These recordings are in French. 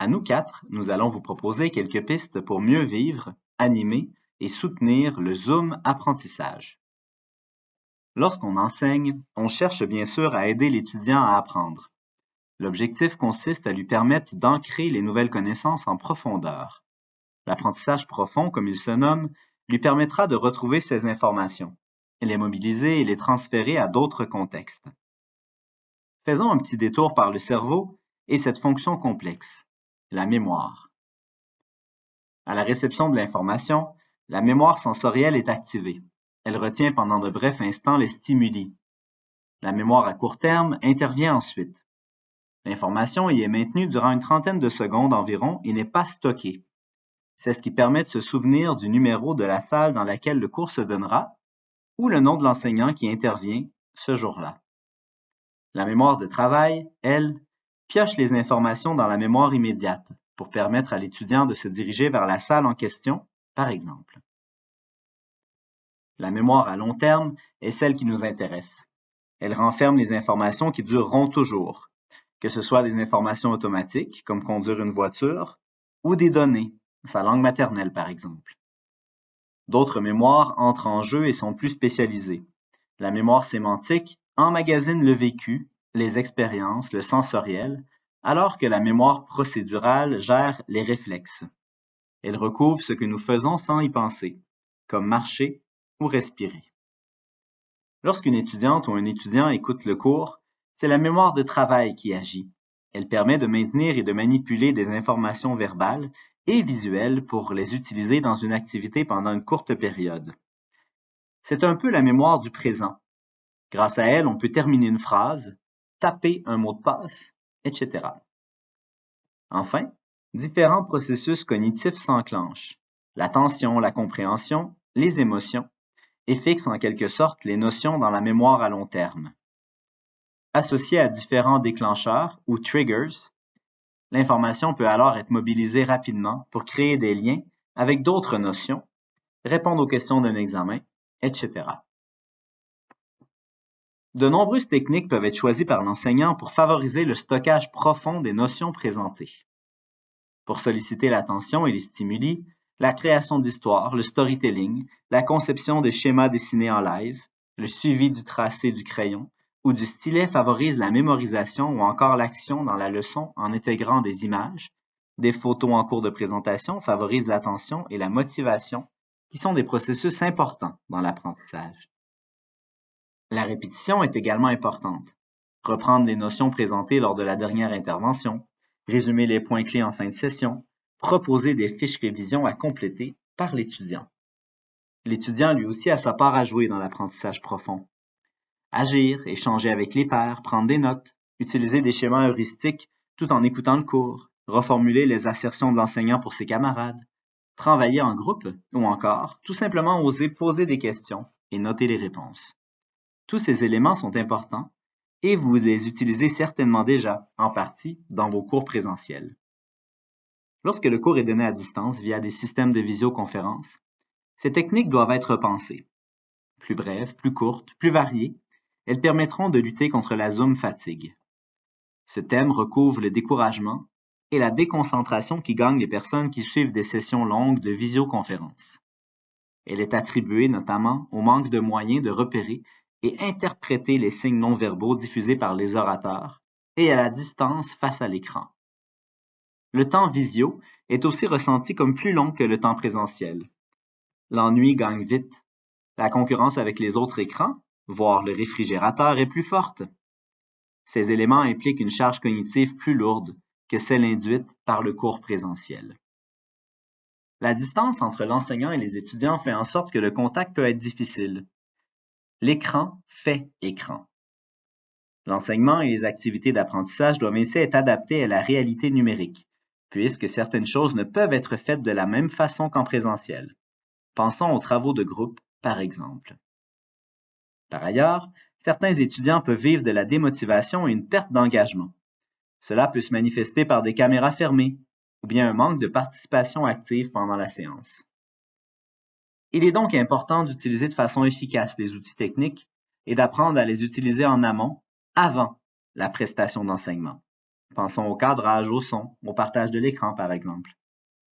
À nous quatre, nous allons vous proposer quelques pistes pour mieux vivre, animer et soutenir le Zoom apprentissage. Lorsqu'on enseigne, on cherche bien sûr à aider l'étudiant à apprendre. L'objectif consiste à lui permettre d'ancrer les nouvelles connaissances en profondeur. L'apprentissage profond, comme il se nomme, lui permettra de retrouver ces informations, les mobiliser et les transférer à d'autres contextes. Faisons un petit détour par le cerveau et cette fonction complexe, la mémoire. À la réception de l'information, la mémoire sensorielle est activée. Elle retient pendant de brefs instants les stimuli. La mémoire à court terme intervient ensuite. L'information y est maintenue durant une trentaine de secondes environ et n'est pas stockée. C'est ce qui permet de se souvenir du numéro de la salle dans laquelle le cours se donnera ou le nom de l'enseignant qui intervient ce jour-là. La mémoire de travail, elle, pioche les informations dans la mémoire immédiate pour permettre à l'étudiant de se diriger vers la salle en question, par exemple. La mémoire à long terme est celle qui nous intéresse. Elle renferme les informations qui dureront toujours, que ce soit des informations automatiques, comme conduire une voiture, ou des données, sa langue maternelle par exemple. D'autres mémoires entrent en jeu et sont plus spécialisées. La mémoire sémantique emmagasine le vécu, les expériences, le sensoriel, alors que la mémoire procédurale gère les réflexes. Elle recouvre ce que nous faisons sans y penser, comme marcher ou respirer. Lorsqu'une étudiante ou un étudiant écoute le cours, c'est la mémoire de travail qui agit. Elle permet de maintenir et de manipuler des informations verbales et visuelles pour les utiliser dans une activité pendant une courte période. C'est un peu la mémoire du présent. Grâce à elle, on peut terminer une phrase, taper un mot de passe, etc. Enfin, différents processus cognitifs s'enclenchent. L'attention, la compréhension, les émotions, et fixent en quelque sorte les notions dans la mémoire à long terme. Associée à différents déclencheurs ou triggers, L'information peut alors être mobilisée rapidement pour créer des liens avec d'autres notions, répondre aux questions d'un examen, etc. De nombreuses techniques peuvent être choisies par l'enseignant pour favoriser le stockage profond des notions présentées. Pour solliciter l'attention et les stimuli, la création d'histoires, le storytelling, la conception de schémas dessinés en live, le suivi du tracé du crayon, ou du stylet favorise la mémorisation ou encore l'action dans la leçon en intégrant des images. Des photos en cours de présentation favorisent l'attention et la motivation, qui sont des processus importants dans l'apprentissage. La répétition est également importante. Reprendre les notions présentées lors de la dernière intervention, résumer les points clés en fin de session, proposer des fiches révision à compléter par l'étudiant. L'étudiant lui aussi a sa part à jouer dans l'apprentissage profond. Agir, échanger avec les pairs, prendre des notes, utiliser des schémas heuristiques tout en écoutant le cours, reformuler les assertions de l'enseignant pour ses camarades, travailler en groupe ou encore tout simplement oser poser des questions et noter les réponses. Tous ces éléments sont importants et vous les utilisez certainement déjà, en partie, dans vos cours présentiels. Lorsque le cours est donné à distance via des systèmes de visioconférence, ces techniques doivent être pensées. Plus brèves, plus courtes, plus variées, elles permettront de lutter contre la Zoom fatigue. Ce thème recouvre le découragement et la déconcentration qui gagnent les personnes qui suivent des sessions longues de visioconférence. Elle est attribuée notamment au manque de moyens de repérer et interpréter les signes non verbaux diffusés par les orateurs et à la distance face à l'écran. Le temps visio est aussi ressenti comme plus long que le temps présentiel. L'ennui gagne vite. La concurrence avec les autres écrans voire le réfrigérateur, est plus forte. Ces éléments impliquent une charge cognitive plus lourde que celle induite par le cours présentiel. La distance entre l'enseignant et les étudiants fait en sorte que le contact peut être difficile. L'écran fait écran. L'enseignement et les activités d'apprentissage doivent ainsi être adaptés à la réalité numérique, puisque certaines choses ne peuvent être faites de la même façon qu'en présentiel. Pensons aux travaux de groupe, par exemple. Par ailleurs, certains étudiants peuvent vivre de la démotivation et une perte d'engagement. Cela peut se manifester par des caméras fermées ou bien un manque de participation active pendant la séance. Il est donc important d'utiliser de façon efficace les outils techniques et d'apprendre à les utiliser en amont, avant la prestation d'enseignement. Pensons au cadrage, au son, au partage de l'écran par exemple.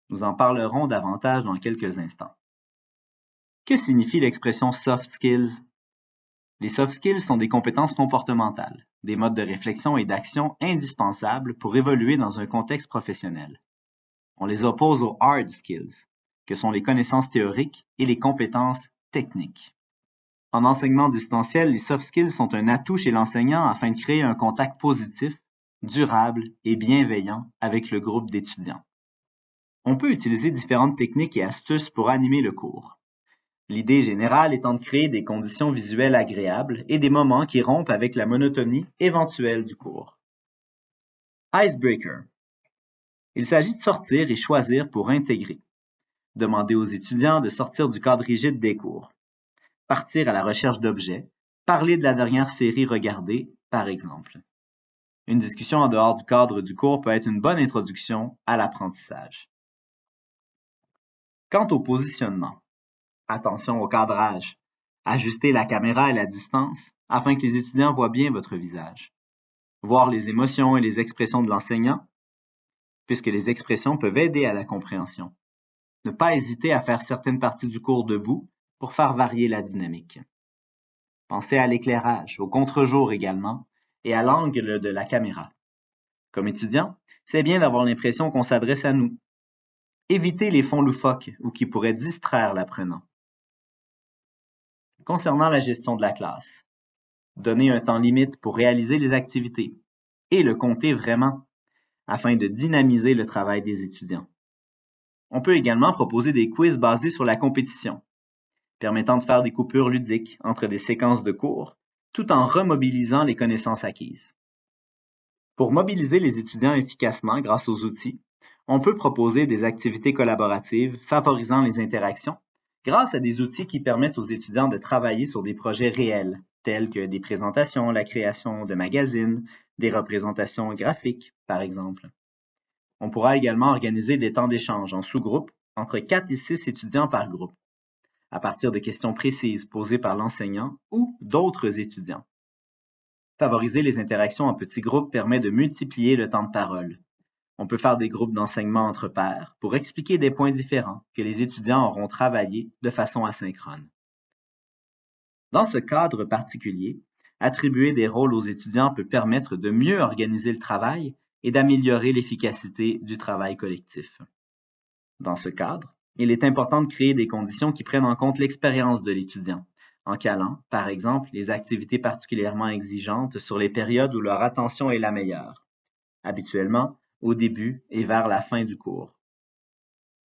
Nous en parlerons davantage dans quelques instants. Que signifie l'expression soft skills? Les soft skills sont des compétences comportementales, des modes de réflexion et d'action indispensables pour évoluer dans un contexte professionnel. On les oppose aux hard skills, que sont les connaissances théoriques et les compétences techniques. En enseignement distanciel, les soft skills sont un atout chez l'enseignant afin de créer un contact positif, durable et bienveillant avec le groupe d'étudiants. On peut utiliser différentes techniques et astuces pour animer le cours. L'idée générale étant de créer des conditions visuelles agréables et des moments qui rompent avec la monotonie éventuelle du cours. Icebreaker. Il s'agit de sortir et choisir pour intégrer. Demander aux étudiants de sortir du cadre rigide des cours partir à la recherche d'objets, parler de la dernière série regardée, par exemple. Une discussion en dehors du cadre du cours peut être une bonne introduction à l'apprentissage. Quant au positionnement, attention au cadrage. Ajustez la caméra et la distance afin que les étudiants voient bien votre visage. Voir les émotions et les expressions de l'enseignant, puisque les expressions peuvent aider à la compréhension. Ne pas hésiter à faire certaines parties du cours debout pour faire varier la dynamique. Pensez à l'éclairage, au contre-jour également, et à l'angle de la caméra. Comme étudiant, c'est bien d'avoir l'impression qu'on s'adresse à nous. Évitez les fonds loufoques ou qui pourraient distraire l'apprenant. Concernant la gestion de la classe, donnez un temps limite pour réaliser les activités et le compter vraiment afin de dynamiser le travail des étudiants. On peut également proposer des quiz basés sur la compétition permettant de faire des coupures ludiques entre des séquences de cours, tout en remobilisant les connaissances acquises. Pour mobiliser les étudiants efficacement grâce aux outils, on peut proposer des activités collaboratives favorisant les interactions grâce à des outils qui permettent aux étudiants de travailler sur des projets réels, tels que des présentations, la création de magazines, des représentations graphiques, par exemple. On pourra également organiser des temps d'échange en sous-groupes entre 4 et 6 étudiants par groupe à partir de questions précises posées par l'enseignant ou d'autres étudiants. Favoriser les interactions en petits groupes permet de multiplier le temps de parole. On peut faire des groupes d'enseignement entre pairs pour expliquer des points différents que les étudiants auront travaillé de façon asynchrone. Dans ce cadre particulier, attribuer des rôles aux étudiants peut permettre de mieux organiser le travail et d'améliorer l'efficacité du travail collectif. Dans ce cadre, il est important de créer des conditions qui prennent en compte l'expérience de l'étudiant, en calant, par exemple, les activités particulièrement exigeantes sur les périodes où leur attention est la meilleure, habituellement au début et vers la fin du cours.